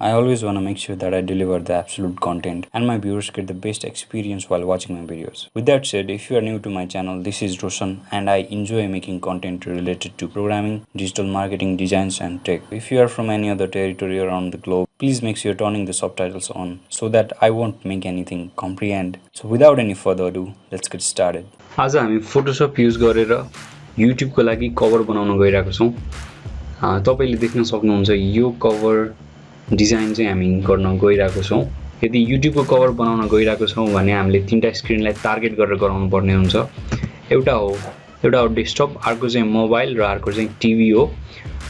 I always want to make sure that I deliver the absolute content and my viewers get the best experience while watching my videos. With that said, if you are new to my channel, this is Roshan and I enjoy making content related to programming, digital marketing, designs and tech. If you are from any other territory around the globe, please make sure you're turning the subtitles on so that I won't make anything comprehend. So without any further ado, let's get started. आज हामी Photoshop use गरेर युट्युबको लागि cover बनाउन गइरहेको छौँ अँ, तपाईँले देख्न सक्नुहुन्छ यो कभर डिजाइन चाहिँ हामी गर्न गइरहेको छौँ। यदि युट्युबको कभर बनाउन गइरहेको छौँ भने हामीले तिनवटा स्क्रिनलाई टार्गेट गरेर गराउनु पर्ने हुन्छ। एउटा हो एउटा हो डेस्कटप अर्को चाहिँ मोबाइल र अर्को चाहिँ टिभी हो।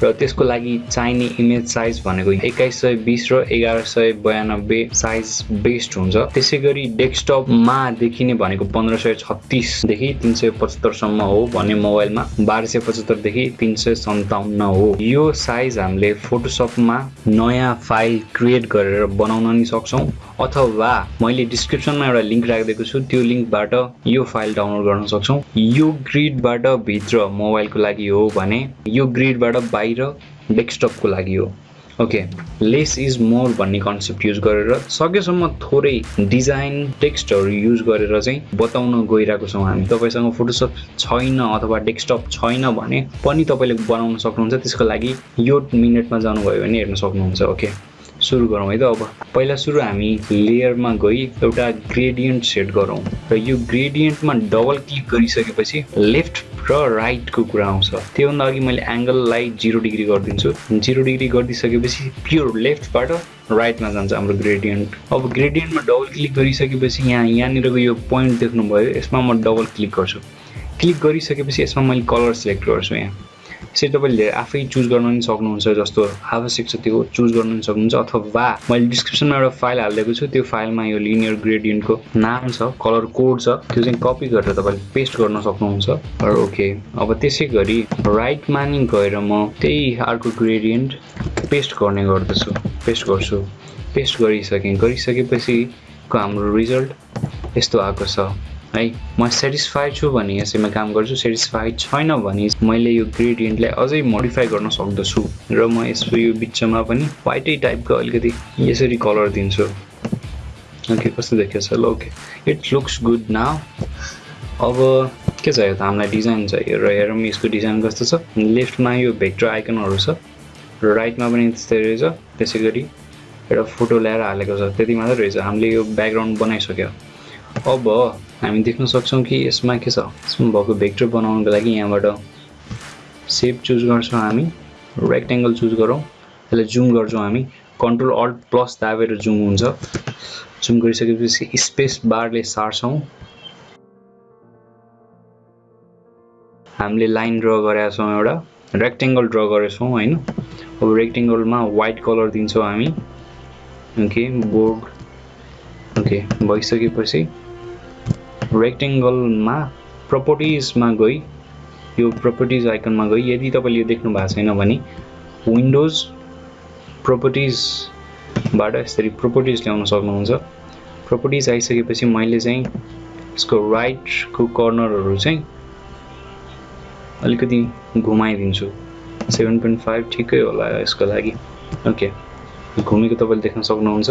र त्यसको लागि चाहिने इमेज साइज भनेको एक्काइस सय बिस र एघार सय बयानब्बे साइज बेस्ट हुन्छ। त्यसै गरी डेस्कटपमा देखिने भनेको पन्ध्र सय छत्तिसदेखि तिन सय पचहत्तरसम्म हो भने मोबाइलमा। बाह्र सय पचहत्तरदेखि तिन सय सन्ताउन्न हो। यो साइज हामीले फोटोसपमा नयाँ फाइल क्रिएट गरेर बनाउन नि सक्छौँ। अथवा मैले डिस्क्रिप्सनमा एउटा लिङ्क राखिदिएको छु। त्यो लिङ्कबाट यो फाइल डाउनलोड गर्न सक्छौँ। यो ग्रिडबाट भित्र मोबाइलको लागि हो भने यो ग्रिडबाट बाहिर डेस्कटपको लागि हो। ओके लेस इज मोर भन्ने कन्सेप्ट युज गरेर सकेसम्म थोरै डिजाइन टेक्स्टहरू युज गरेर चाहिँ बताउन गइरहेको छौँ हामी। तपाईँसँग फोटोसप छैन अथवा डेस्कटप छैन भने पनि तपाईँले बनाउन सक्नुहुन्छ। त्यसको लागि यो मिनटमा जानुभयो भने हेर्न सक्नुहुन्छ। ओके सुरु गरौँ है त अब। पहिला सुरु हामी लेयरमा गई एउटा ग्रेडियन्ट सेट गरौँ। र यो ग्रेडियन्टमा डबल क्लिक गरिसकेपछि लेफ्ट र राइटको कुरा आउँछ। त्योभन्दा अघि मैले एङ्गललाई जिरो डिग्री गरिदिन्छु। जिरो डिग्री गरिदिइसकेपछि प्योर लेफ्टबाट राइटमा जान्छ हाम्रो ग्रेडियन्ट अब ग्रेडियन्टमा डबल क्लिक गरिसकेपछि यहाँ यहाँनिरको यो पोइन्ट देख्नुभयो यसमा म डबल क्लिक गर्छु। क्लिक गरिसकेपछि यसमा मैले कलर सिलेक्ट गर्छु यहाँ। यसरी तपाईँले आफै चुज गर्न पनि सक्नुहुन्छ जस्तो आवश्यक छ त्यो चुज गर्न पनि सक्नुहुन्छ अथवा मैले डिस्क्रिप्सनमा एउटा फाइल हालिदिएको छु त्यो फाइलमा यो लिनियर ग्रेडियन्टको नाम छ कलर कोड छ त्यो चाहिँ कपी गरेर तपाईँले पेस्ट गर्न सक्नुहुन्छ। ओके अब त्यसै गरी राइटमा नि गएर म त्यही अर्को ग्रेडियन्ट पेस्ट गर्ने गर्दछु पेस्ट गर्छु। पेस्ट गरिसकेँ गरिसकेपछिको हाम्रो रिजल्ट यस्तो आएको छ। है। म सेटिस्फाइड छु भने यसैमा काम गर्छु। सेटिस्फाइड छैन भने मैले यो ग्रेडियन्टलाई अझै मोडिफाई गर्न सक्दछु। र म यसको यो बिचमा पनि वाइटै टाइपको अलिकति यसरी कलर दिन्छु। ओके कस्तो देखिएछ ल okay it looks good now अब के चाहियो त? हामीलाई डिजाइन चाहियो र हेरौँ यसको डिजाइन कस्तो छ। लेफ्टमा यो भेक्टर आइकनहरू छ। र राइटमा पनि त्यस्तै रहेछ। त्यसै गरी एउटा फोटो ल्याएर हालेको छ। त्यति मात्रै रहेछ। हामीले यो ब्याकग्राउन्ड बनाइसक्यो। अब हामी देख्न सक्छौँ कि यसमा के छ? यसमा भएको भेक्टर बनाउनको लागि यहाँबाट सेप चुज गर्छौँ हामी रेक्टेङ्गल चुज गरौँ यसलाई जुम गर्छौँ हामी कन्ट्रोल अल्ट प्लस दाबेर जुम हुन्छ। जुम गरिसकेपछि स्पेस बारले सार्छौँ। हामीले लाइन ड्र गरेका छौँ एउटा रेक्टेङ्गल ड्र गरेछौँ होइन? अब रेक्टेङ्गलमा वाइट कलर दिन्छौँ हामी। ओके बोर्ड ओके भइसकेपछि रेक्टेङ्गलमा प्रपर्टिजमा गई। यो प्रपर्टिज आइकनमा गई। यदि तपाईँले यो देख्नु भएको छैन भने विन्डोज प्रपर्टिजबाट यसरी प्रपर्टिज ल्याउन सक्नुहुन्छ। प्रपर्टिज आइसकेपछि मैले चाहिँ यसको राइटको कर्नरहरू चाहिँ अलिकति घुमाइदिन्छु। सेभेन पोइन्ट फाइभ ठिकै होला यसको लागि। ओके घुमेको तपाईँले देख्न सक्नुहुन्छ।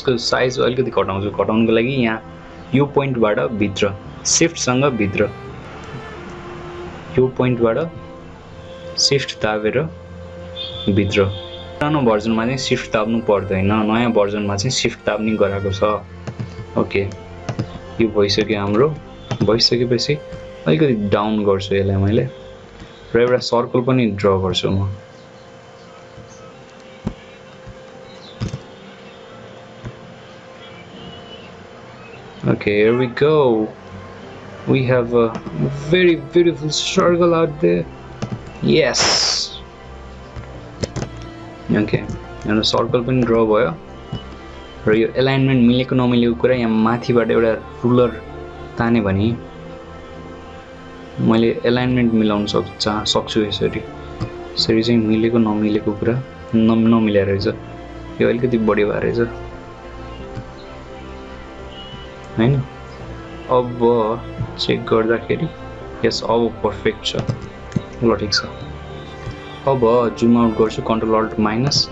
यसको साइज अलिकति घटाउँछु। घटाउनुको लागि यहाँ यो पोइन्टबाट भित्र सिफ्टसँग भित्र। यो पोइन्टबाट सिफ्ट दाबेर भित्र। पुरानो भर्जनमा चाहिँ सिफ्ट दाब्नु पर्दैन। नयाँ भर्जनमा चाहिँ सिफ्ट दाब्ने गराएको छ। ओके यो भइसक्यो हाम्रो। भइसकेपछि अलिकति डाउन गर्छु यसलाई मैले। र एउटा सर्कल पनि ड्र गर्छु म। Okay, here we go. We have a very beautiful circle out there. Yes. Okay, एउटा सर्कल पनि ड्र भयो र यो एलाइनमेन्ट मिलेको नमिलेको कुरा यहाँ माथिबाट एउटा रुलर ताने भने मैले एलाइनमेन्ट मिलाउन सक् सक्छु यसरी यसरी चाहिँ मिलेको नमिलेको कुरा न नमिलेर रहेछ यो अलिकति बढी भएर रहेछ होइन? अब चेक गर्दाखेरि यस अब पर्फेक्ट छ। ल ठिक छ। अब जुम आउट गर्छु कन्ट्रोल अल्ट माइनस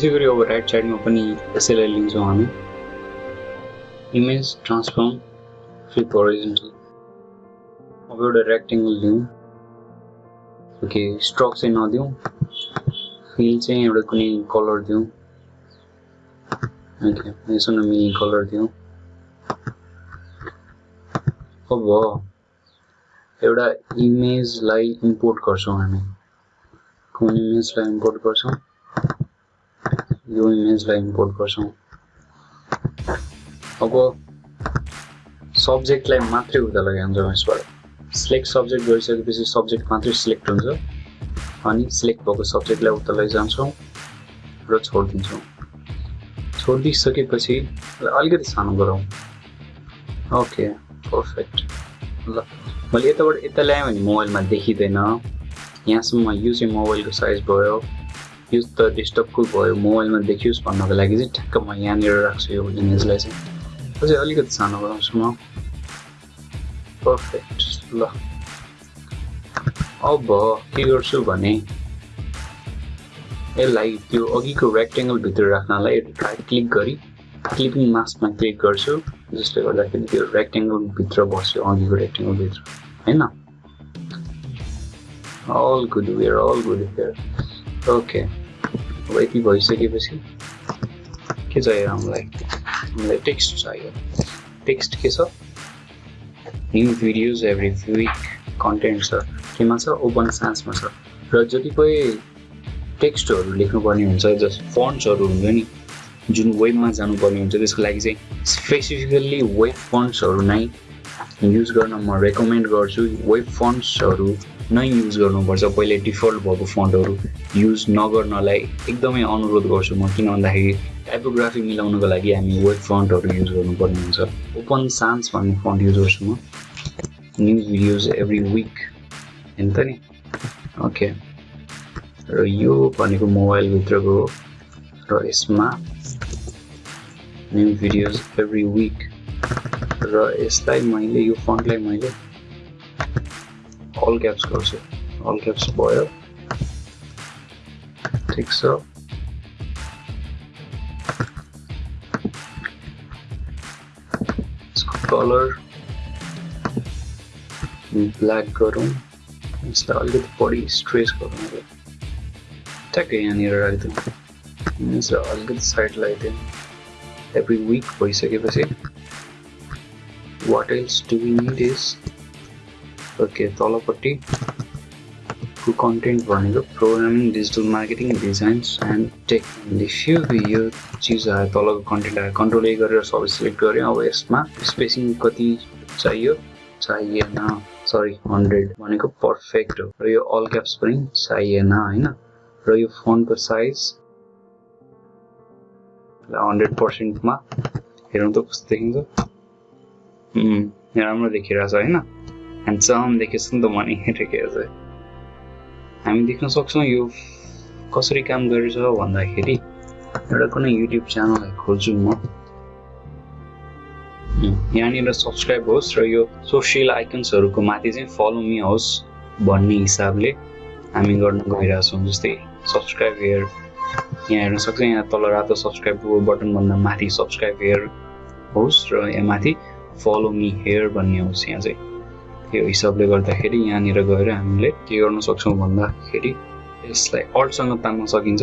त्यसै गरी अब राइट साइडमा पनि यसैलाई लिन्छौँ हामी। इमेज ट्रान्सफर्म फ्लिप होरिजेन्टल अब एउटा रेक्टेङ्गल लिउँ ओके स्ट्रक चाहिँ नदिउँ फिल चाहिँ एउटा कुनै कलर दिउँ ओके यसो मिनी कलर दिउँ अब एउटा इमेजलाई इम्पोर्ट गर्छौँ हामी। कुन इमेजलाई इम्पोर्ट गर्छौँ यो इमेजलाई इम्पोर्ट गर्छौँ। अब सब्जेक्टलाई मात्रै उता लगाइहाल्छौँ यसबाट सिलेक्ट सब्जेक्ट गरिसकेपछि सब्जेक्ट मात्रै सिलेक्ट हुन्छ। अनि सिलेक्ट भएको सब्जेक्टलाई उता लैजान्छौँ र छोडिदिन्छौँ। छोडिदिइसकेपछि अलिकति सानो गरौँ। ओके पर्फेक्ट ल मैले यताबाट यता ल्याएँ भने मोबाइलमा देखिँदैन। यहाँसम्म यो चाहिँ मोबाइलको साइज भयो। यो त डेस्कटपको भयो मोबाइलमा देखियोस् भन्नको लागि चाहिँ ठ्याक्क म यहाँनिर राख्छु यो इमेजलाई चाहिँ। अझै अलिकति सानो गराउँछु म। पर्फेक्ट ल। अब के गर्छु भने यसलाई त्यो अघिको रेक्टेङ्गलभित्र राख्नलाई राइट क्लिक गरी क्लिपिङ मास्कमा क्लिक गर्छु जसले गर्दाखेरि त्यो रेक्टेङ्गलभित्र बस्यो अघिको रेक्टेङ्गलभित्र होइन? All good where all good where okay अब यति भइसकेपछि के चाहियो हामीलाई? हामीलाई टेक्स्ट चाहियो। टेक्स्ट के छ? New videos every week content छ। केमा छ? ओपन सान्समा छ। र जतिपय टेक्स्टहरू लेख्नुपर्ने हुन्छ जस फन्ट्सहरू हुन्छ नि जुन वेबमा जानुपर्ने हुन्छ त्यसको लागि चाहिँ स्पेसिफिकल्ली वेब फन्ट्सहरू नै युज गर्न म रेकमेन्ड गर्छु। वेब फन्ट्सहरू नै युज गर्नुपर्छ। पहिले डिफल्ट भएको फन्टहरू युज नगर्नलाई एकदमै अनुरोध गर्छु म किन भन्दाखेरि टाइपोग्राफी मिलाउनको लागि हामी वेब फन्टहरू युज गर्नुपर्ने हुन्छ। ओपन सान्स भन्ने फन्ट युज गर्छु म। न्यु भिडियोज एभ्री विक होइन त नि? ओके र यो भनेको मोबाइलभित्रको र यसमा न्यु भिडियोज एभ्री विक र यसलाई मैले यो फन्टलाई मैले अल क्याप्स गर्छु अल क्याप्स भयो ठिक छ यसको कलर ब्ल्याक गरौँ यसलाई अलिकति बढी स्ट्रेस गरौँ ठ्याक्कै यहाँनिर राखिदिउँ यसलाई अलिकति साइड लगाइदिउँ एभ्री विक भइसकेपछि what else do we need is okay तलपट्टि को कन्टेन्ट भनेको programming digital marketing designs and tech यो चिज आयो तलको कन्टेन्ट आयो कन्ट्रोल ए गरेर सबै सिलेक्ट गरेँ अब यसमा स्पेसिङ कति चाहियो? चाहिएन सरी हन्ड्रेड भनेको पर्फेक्ट हो। र यो अल क्याप्स पनि चाहिएन होइन? र यो फोनको साइज हन्ड्रेड पर्सेन्टमा हेरौँ त कस्तो देखिन्छ? राम्रो देखिरहेछ होइन? ह्यान्डसम देखेछ नि त मैले हेरेको चाहिँ हामी देख्न सक्छौँ यो कसरी काम गरेछ भन्दाखेरि एउटा कुनै युट्युब च्यानललाई खोज्छु म यहाँनिर सब्सक्राइब होस् र यो सोसियल आइकन्सहरूको माथि चाहिँ फलो मी होस् भन्ने हिसाबले हामी गर्न गइरहेछौँ जस्तै सब्सक्राइब हेयर यहाँ हेर्न सक्छ यहाँ तल रातो सब्सक्राइब बटनभन्दा माथि सब्सक्राइब हेयर होस् र यहाँ माथि फलो मी हेयर भन्ने होस् यहाँ चाहिँ त्यो हिसाबले गर्दाखेरि यहाँनिर गएर हामीले के गर्न सक्छौँ भन्दाखेरि यसलाई अल्टसँग तान्न सकिन्छ।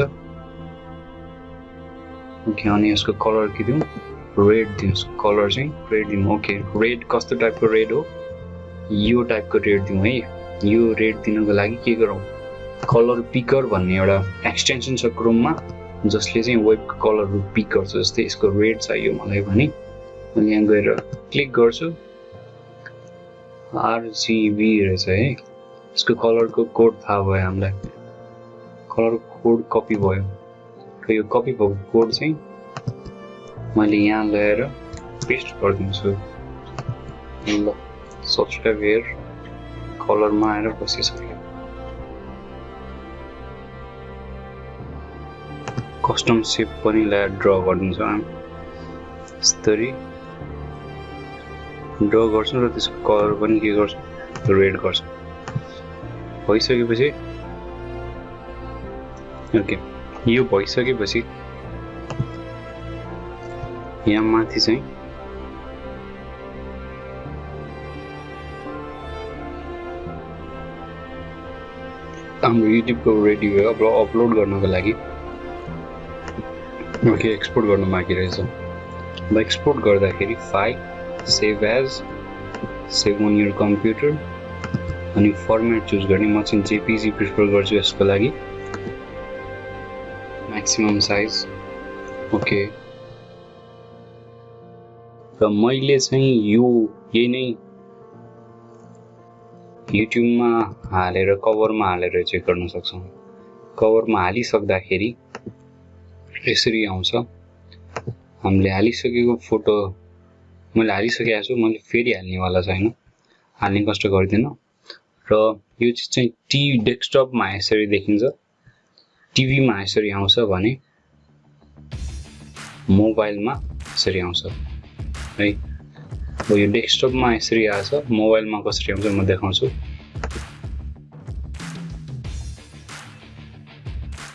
ओके अनि यसको कलर के दिउँ? रेड दिउँ कलर चाहिँ। रेड दिउँ ओके। रेड कस्तो टाइपको रेड हो? यो टाइपको रेड दिउँ है। यो रेड दिनको लागि के गरौँ? कलर पिकर भन्ने एउटा एक्सटेन्सन छ क्रोममा जसले चाहिँ वेबको कलरहरू पिक गर्छ जस्तै यसको रेड चाहियो मलाई भने। मैले यहाँ गएर क्लिक गर्छु। आरजिबी रहेछ है। यसको कलरको कोड थाहा भयो हामीलाई। कलरको कोड कपी भयो। र यो कपी भएको कोड चाहिँ मैले यहाँ ल्याएर पेस्ट गरिदिन्छु। ल हेयर कलरमा आएर बसिसक्यो कस्टम सेप पनि ल्याएर ड्र गरिदिन्छौँ हामी। यस्तरी। ड्र गर्छौँ र त्यसको कलर पनि के गर्छौँ? रेड गर्छौँ। भइसकेपछि ओके यो भइसकेपछि यहाँ माथि चाहिँ हाम्रो युट्युबको रेडी भयो अब अपलोड गर्नको लागि। ओके एक्सपोर्ट गर्नु बाँकी रहेछ। अब एक्सपोर्ट गर्दाखेरि file save as save on your computer अनि फर्मेट चुज गर्ने म चाहिँ जेपिजी प्रिफर गर्छु यसको लागि म्याक्सिमम् साइज ओके र मैले चाहिँ यो यही नै युट्युबमा हालेर कभरमा हालेर चेक गर्न सक्छौँ। कभरमा हालिसक्दाखेरि यसरी आउँछ। हामीले हालिसकेको फोटो मैले हालिसकेको छु मैले फेरि हाल्नेवाला छैन हाल्ने कष्ट गर्दिनँ। र यो चिज चाहिँ टी डेस्कटपमा यसरी देखिन्छ। टिभीमा यसरी आउँछ भने मोबाइलमा यसरी आउँछ। है? अब यो डेस्कटपमा यसरी आएछ मोबाइलमा कसरी आउँछ म देखाउँछु।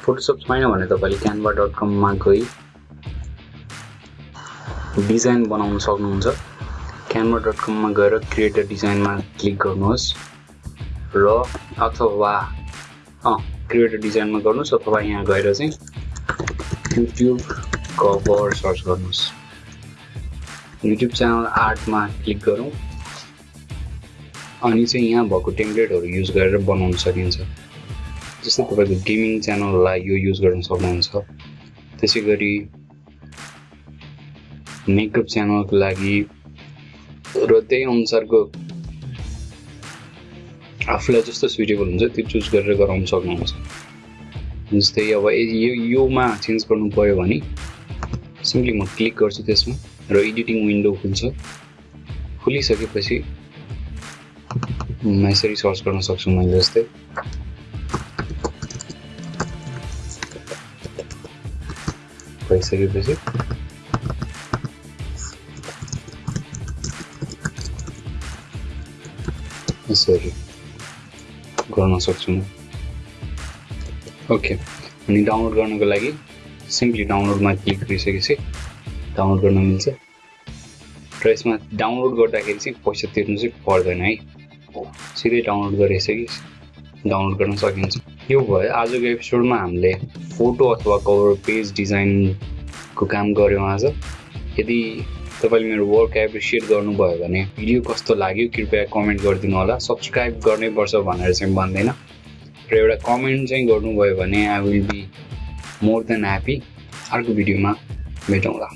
फोटोसप छैन भने तपाईँले क्यानभा डट कममा गई डिजाइन बनाउन सक्नुहुन्छ। क्यानभा डट कममा गएर क्रिएटर डिजाइनमा क्लिक गर्नुहोस् र अथवा अँ क्रिएटर डिजाइनमा गर्नुहोस् अथवा यहाँ गएर चाहिँ युट्युब कभर सर्च गर्नुहोस्। युट्युब च्यानल आर्टमा क्लिक गरौँ। अनि चाहिँ यहाँ भएको टेम्प्लेटहरू युज गरेर बनाउन सकिन्छ। जस्तै तपाईँको गेमिङ च्यानललाई यो युज गर्न सक्नुहुन्छ। त्यसै गरी मेकअप च्यानलको लागि र त्यही अनुसारको आफूलाई जस्तो सुइटेबल हुन्छ त्यो चुज गरेर गराउन सक्नुहुन्छ। जस्तै अब यो योमा चेन्ज गर्नु पऱ्यो भने सिम्पली म क्लिक गर्छु त्यसमा र एडिटिङ विन्डो खुल्छ। खुलिसकेपछि यसरी सर्च गर्न सक्छु मैले जस्तै। भइसकेपछि यसरी गर्न सक्छु ओके अनि डाउनलोड गर्नको लागि सिम्पली डाउनलोडमा क्लिक गरिसकेपछि डाउनलोड गर्न मिल्छ। र यसमा डाउनलोड गर्दाखेरि चाहिँ पैसा तिर्नु चाहिँ पर्दैन है। सिधै डाउनलोड गरिसकि डाउनलोड गर्न सकिन्छ। यो भयो आजको एपिसोडमा हामीले फोटो अथवा कभर पेज डिजाइनको काम गऱ्यौँ आज। यदि तपाईँले मेरो वर्क एप्रिसिएट गर्नुभयो भने भिडियो कस्तो लाग्यो कृपया कमेन्ट गरिदिनु होला। सब्सक्राइब गर्नै पर्छ भनेर चाहिँ भन्दैन। र एउटा कमेन्ट चाहिँ गर्नुभयो भने I will be more than happy अर्को भिडियोमा भेटौँला।